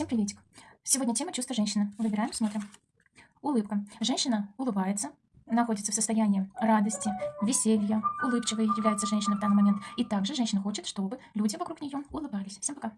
Всем приветик. Сегодня тема чувства женщины. Выбираем, смотрим. Улыбка. Женщина улыбается, находится в состоянии радости, веселья, улыбчивой является женщина в данный момент. И также женщина хочет, чтобы люди вокруг нее улыбались. Всем пока.